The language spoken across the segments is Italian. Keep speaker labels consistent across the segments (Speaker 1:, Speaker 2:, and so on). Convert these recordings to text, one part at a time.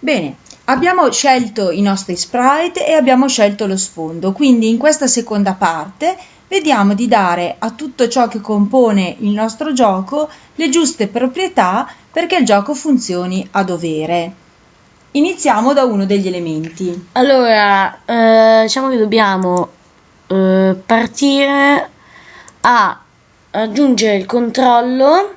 Speaker 1: Bene, abbiamo scelto i nostri sprite e abbiamo scelto lo sfondo, quindi in questa seconda parte vediamo di dare a tutto ciò che compone il nostro gioco le giuste proprietà perché il gioco funzioni a dovere. Iniziamo da uno degli elementi.
Speaker 2: Allora, eh, diciamo che dobbiamo eh, partire a aggiungere il controllo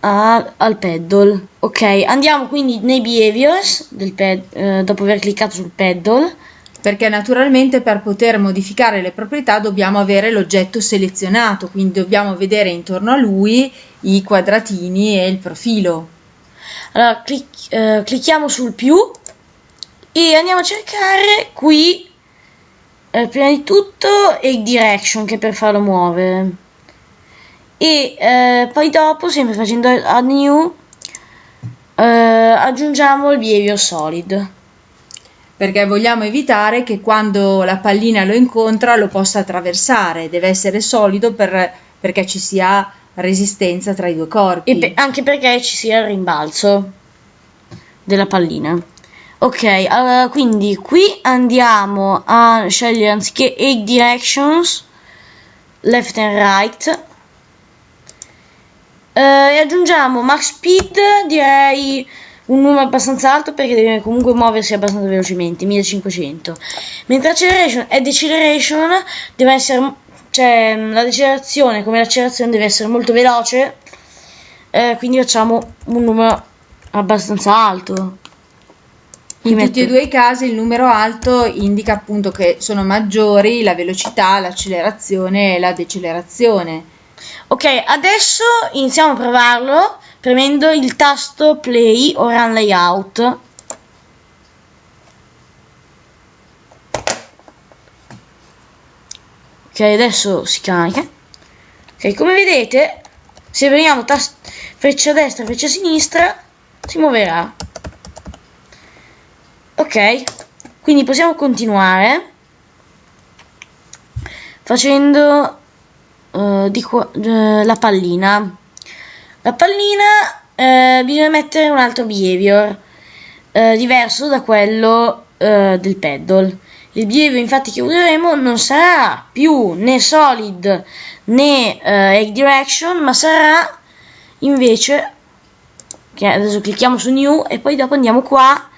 Speaker 2: a, al pedal. Ok, andiamo quindi nei behaviors del pad, eh, dopo aver cliccato sul pedal.
Speaker 1: Perché naturalmente per poter modificare le proprietà dobbiamo avere l'oggetto selezionato, quindi dobbiamo vedere intorno a lui i quadratini e il profilo.
Speaker 2: Allora, clic- eh, clicchiamo sul più e andiamo a cercare qui, eh, prima di tutto, il direction che per farlo muovere e eh, poi dopo sempre facendo add new eh, aggiungiamo il behavior solid.
Speaker 1: Perché vogliamo evitare che quando la pallina lo incontra lo possa attraversare. Deve essere solido per, perché ci sia resistenza tra i due corpi.
Speaker 2: E pe- anche perché ci sia il rimbalzo della pallina. Ok allora, quindi qui andiamo a scegliere anziché 8 directions left and right e aggiungiamo max speed, direi un numero abbastanza alto perché deve comunque muoversi abbastanza velocemente, 1500. Mentre acceleration e deceleration deve essere, cioè la decelerazione come l'accelerazione deve essere molto veloce, eh, quindi facciamo un numero abbastanza alto.
Speaker 1: In metto... tutti e due i casi il numero alto indica appunto che sono maggiori la velocità, l'accelerazione e la decelerazione
Speaker 2: Ok, adesso iniziamo a provarlo premendo il tasto play o run layout. Ok, adesso si carica. Ok, come vedete, se tasto freccia destra, freccia sinistra, si muoverà. Ok, quindi possiamo continuare facendo uh, di uh, la pallina. La pallina uh, bisogna mettere un altro behavior diverso da quello del pedal. Il behavior infatti che useremo non sarà più né solid né egg direction, ma sarà invece che adesso clicchiamo su new e poi dopo andiamo qua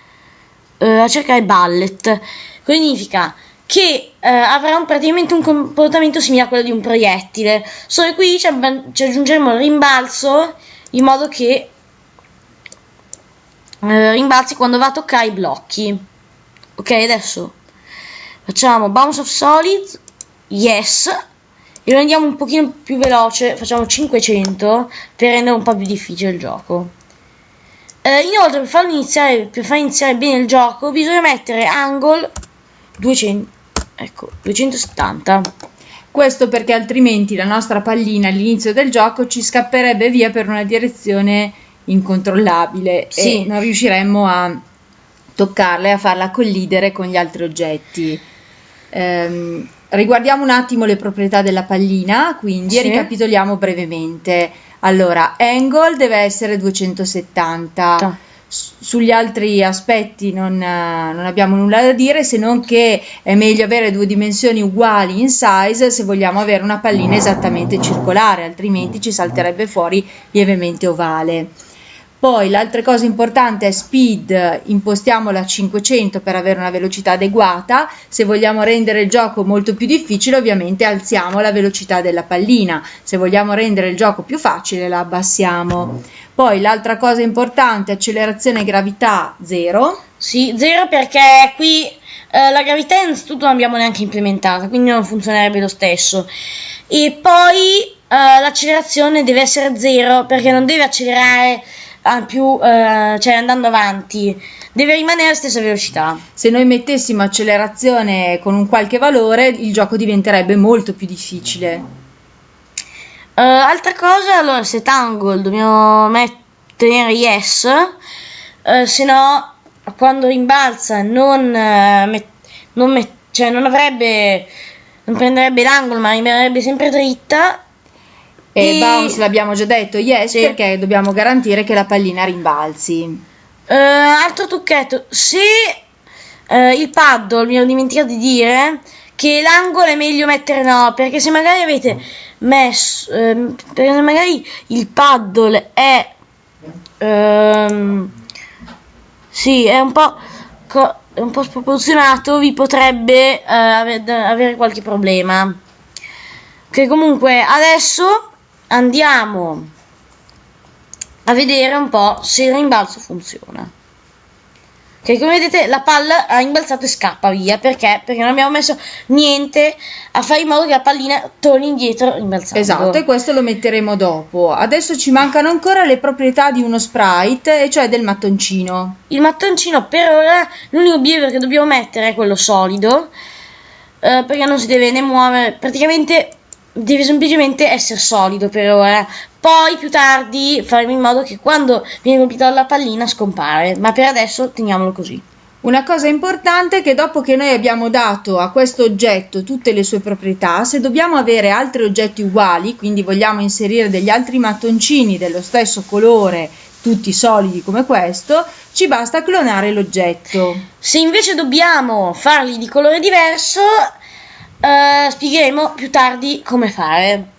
Speaker 2: a cercare bullet. Significa che eh, avrà un, praticamente un comportamento simile a quello di un proiettile, solo qui ci, ci aggiungeremo il rimbalzo in modo che eh, rimbalzi quando va a toccare i blocchi. Ok, adesso facciamo bounce of solid, yes, e lo rendiamo un pochino più veloce, facciamo 500 per rendere un po' più difficile il gioco. Eh, inoltre, per, farlo iniziare, per far iniziare bene il gioco, bisogna mettere angle 200 ecco 270
Speaker 1: questo perché altrimenti la nostra pallina all'inizio del gioco ci scapperebbe via per una direzione incontrollabile sì. e non riusciremmo a toccarla e a farla collidere con gli altri oggetti. Ehm, riguardiamo un attimo le proprietà della pallina, quindi sì. ricapitoliamo brevemente. Allora, angle deve essere 270. Ah sugli altri aspetti non, non, abbiamo nulla da dire se non che è meglio avere due dimensioni uguali in size se vogliamo avere una pallina esattamente circolare altrimenti ci salterebbe fuori lievemente ovale poi l'altra cosa importante è speed, impostiamola a 500 per avere una velocità adeguata, se vogliamo rendere il gioco molto più difficile ovviamente alziamo la velocità della pallina, se vogliamo rendere il gioco più facile la abbassiamo. Poi l'altra cosa importante, accelerazione e gravità 0.
Speaker 2: Sì, 0 perché qui eh, la gravità innanzitutto non abbiamo neanche implementata, quindi non funzionerebbe lo stesso. E poi eh, l'accelerazione deve essere 0 perché non deve accelerare al più, eh, cioè andando avanti, deve rimanere alla stessa velocità.
Speaker 1: Se noi mettessimo accelerazione con un qualche valore, il gioco diventerebbe molto più difficile.
Speaker 2: Uh, altra cosa, allora, set angle dobbiamo mettere yes, uh, se no quando rimbalza non, uh, met- non, met- cioè non avrebbe, non prenderebbe l'angolo ma rimarrebbe sempre dritta
Speaker 1: e, e bounce l'abbiamo già detto, yes, sì. perché dobbiamo garantire che la pallina rimbalzi.
Speaker 2: Uh, altro trucchetto, se uh, il paddle, mi ero dimenticato di dire, che l'angolo è meglio mettere no, perché se magari avete messo, uh, perché magari il paddle è, uh, sì, è un po', è un po' sproporzionato, vi potrebbe uh, avere qualche problema. Che comunque adesso andiamo a vedere un po' se il rimbalzo funziona. Che come vedete la palla ha imbalzato e scappa via perché? Perché non abbiamo messo niente a fare in modo che la pallina torni indietro rimbalzando.
Speaker 1: Esatto, e questo lo metteremo dopo. Adesso ci mancano ancora le proprietà di uno sprite, e cioè del mattoncino.
Speaker 2: Il mattoncino per ora l'unico behavior che dobbiamo mettere è quello solido, eh, perché non si deve ne muovere, praticamente deve semplicemente essere solido per ora. Poi più tardi faremo in modo che quando viene colpita la pallina scompare, ma per adesso teniamolo così.
Speaker 1: Una cosa importante è che dopo che noi abbiamo dato a questo oggetto tutte le sue proprietà, se dobbiamo avere altri oggetti uguali, quindi vogliamo inserire degli altri mattoncini dello stesso colore, tutti solidi come questo, ci basta clonare l'oggetto.
Speaker 2: Se invece dobbiamo farli di colore diverso, Uh, spiegheremo più tardi come fare.